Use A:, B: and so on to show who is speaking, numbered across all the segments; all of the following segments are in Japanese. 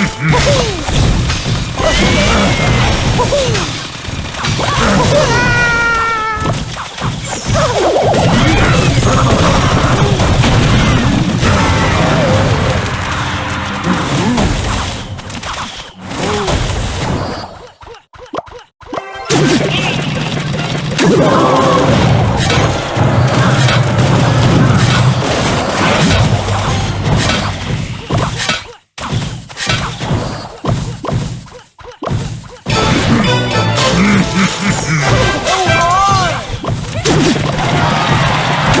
A: Mm-hmm.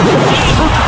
A: ちょっと